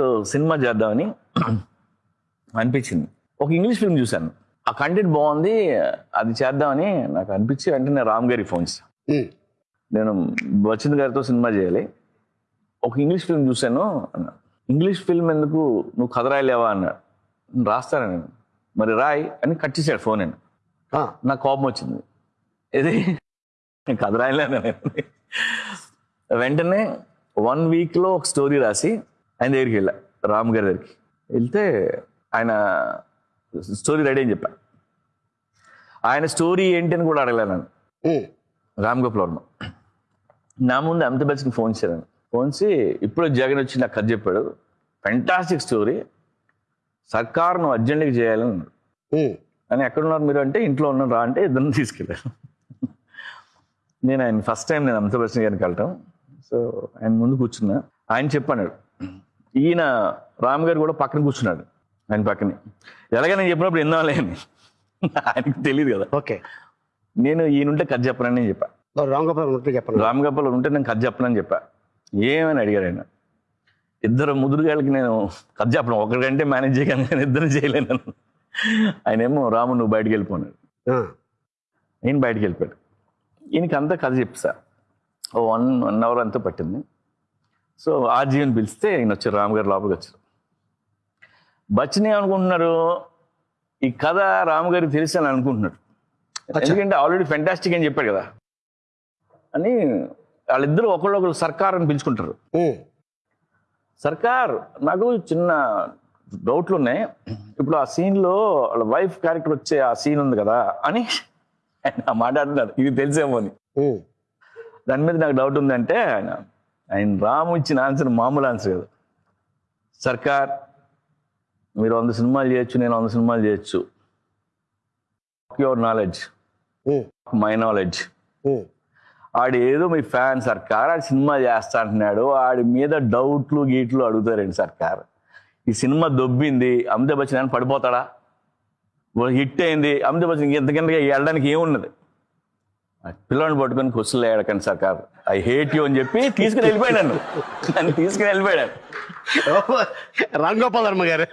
So cinema చేద్దామని అనిపించింది. ఒక ఇంగ్లీష్ ఫిల్మ్ చూశాను. ఆ కంటెంట్ బాగుంది అది చేద్దామని నాకు అనిపించి వెంటనే రామ్ గారికి ఫోన్ చేశాను ఉమ్, నేను బచ్చింద్ గారితో సినిమా చేయాలి. ఒక ఇంగ్లీష్ ఫిల్మ్ చూశాను ఇంగ్లీష్ ఫిల్మ్ ఎందుకు నువ్వు కథ రాయలేవా అన్నాడు "నేను రాస్తాను నేను. మరి రాయ్ అని కట్ చేశాడు ఫోన్ ఆ, నాకు కోపం వచ్చింది. ఇది నేను కథ రాయలేను నేను. వెంటనే వన్ వీక్లో ఒక స్టోరీ రాసి ఆయన దగ్గరికి వెళ్ళా రామ్ గారి దగ్గరికి. వెళ్తే ఆయన స్టోరీ రెడీ అని చెప్పా. ఆయన స్టోరీ ఏంటి అని కూడా అడగలేను నేను ఉమ్, రామ్ గోపాల్ వర్మ. నా ముందు అమితాబ్ బచ్చన్ ఫోన్ చేశాను. ఫోన్ చేసి ఇప్పుడు జగన్ వచ్చి నాకు కథ చెప్పాడు. ఫెంటాస్టిక్ స్టోరీ సర్కార్ నువ్వు అర్జెంట్గా చేయాలని అన్నాడు. అని ఎక్కడున్నారు మీరు అంటే ఇంట్లో ఉన్నారు రా అంటే ఇద్దరిని తీసుకెళ్ళాను నేను ఆయన ఫస్ట్ టైం నేను అమితాబ్ బచ్చన్ గారిని కలటం సో ఆయన ముందు కూర్చున్నా. ఆయన చెప్పాడు ఈయన రామ్ గారు కూడా పక్కన కూర్చున్నాడు ఆయన పక్కనే. ఎలాగ నేను చెప్పినప్పుడు ఎన్నోలే అని. ఆయనకు తెలియదు కదా. ఓకే. నేను ఈయనుంటే కథ చెప్పనని నేను చెప్పా. రామ్ గోపాల్ ఉంటే చెప్పండి. రామ్ గోపాల్ ఉంటే నేను కథ చెప్పనని చెప్పా. ఏమని అడిగారు ఆయన? ఇద్దరు ముదురుగాళ్ళకి నేను కథ చెప్పను. ఒకరికంటే మేనేజ్ చేయగలను నేను ఇద్దరు చేయలేను. ఆయన ఏమో రాము నువ్వు బయటికి వెళ్ళిపోన్నాడు ఆ, నేను బయటికి వెళ్ళిపోయాడు. ఈయనకి అంతా కథ చెప్తా ఓ వన్ వన్ అవర్ అంతా పట్టింది. సో ఆ జీవన్ పిలిస్తే ఈయన వచ్చారు రామ్ గారు లోపలికి వచ్చారు బచ్చన్ ఏమనుకుంటున్నారు ఈ కథ రామ్ గారికి తెలుసు అని అనుకుంటున్నాడు ఎందుకంటే ఆల్రెడీ ఫెంటాస్టిక్ అని చెప్పాడు కదా. అని వాళ్ళిద్దరూ ఒకళ్ళొకరు సర్కార్ అని పిలుచుకుంటారు. సర్కార్ నాకు చిన్న డౌట్లు ఉన్నాయి ఇప్పుడు ఆ సీన్లో వాళ్ళ వైఫ్ క్యారెక్టర్ వచ్చే ఆ సీన్ ఉంది కదా అని ఆయన మాట్లాడుతున్నారు ఇది తెలిసేమో అని. దాని మీద నాకు డౌట్ ఉందంటే ఆయన ఆయన రాము ఇచ్చిన ఆన్సర్ మామూలు ఆన్సర్ కదా. సర్కార్ మీరు వంద సినిమాలు చేయొచ్చు నేను వంద సినిమాలు చేయొచ్చు. Your knowledge my. నాలెడ్జ్ ఆడు ఏదో మీ ఫ్యాన్ సర్కార్ ఆడు సినిమా చేస్తా అంటున్నాడు ఆడి మీద డౌట్లు గీట్లు అడుగుతారండి సర్కార్. ఈ సినిమా దొబ్బింది అమితాబ్ బచ్చన్ పడిపోతాడా? హిట్ అయింది అమితాబ్ బచ్చన్ ఇంత కిందగా వెళ్ళడానికి ఏమున్నది? పిల్లని పట్టుకొని కుస్సులు వేయడకండి సర్కార్. ఐ హేట్ యూ అని చెప్పి తీసుకుని వెళ్ళిపోయాడు నన్ను. తీసుకుని వెళ్ళిపోయాడు. రామ్ గోపాల్ వర్మ గారు.